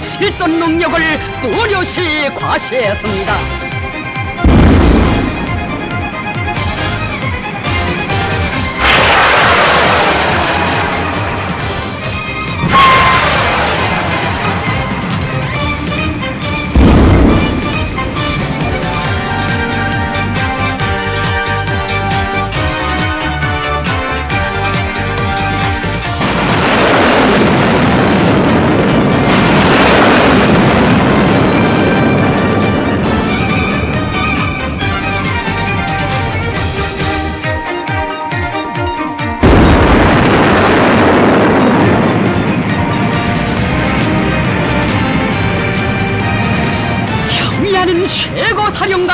실전 능력을 뚜렷이 과시했습니다. 나는 최고 사령관.